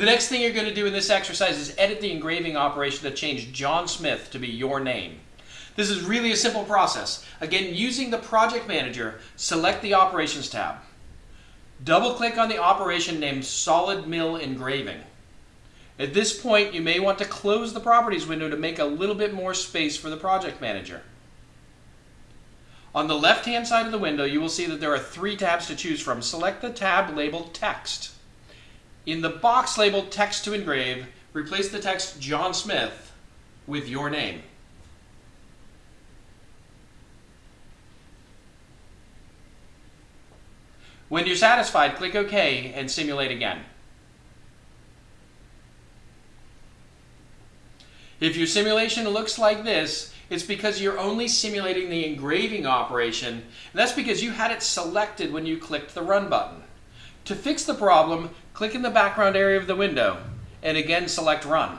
The next thing you're going to do in this exercise is edit the engraving operation to change John Smith to be your name. This is really a simple process. Again, using the project manager, select the operations tab. Double click on the operation named Solid Mill Engraving. At this point, you may want to close the properties window to make a little bit more space for the project manager. On the left-hand side of the window, you will see that there are three tabs to choose from. Select the tab labeled Text. In the box labeled Text to Engrave, replace the text John Smith with your name. When you're satisfied, click OK and simulate again. If your simulation looks like this, it's because you're only simulating the engraving operation. And that's because you had it selected when you clicked the Run button. To fix the problem, click in the background area of the window and again select Run.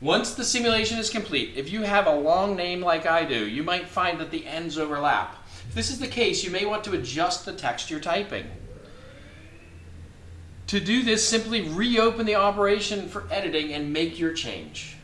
Once the simulation is complete, if you have a long name like I do, you might find that the ends overlap. If this is the case, you may want to adjust the text you're typing. To do this, simply reopen the operation for editing and make your change.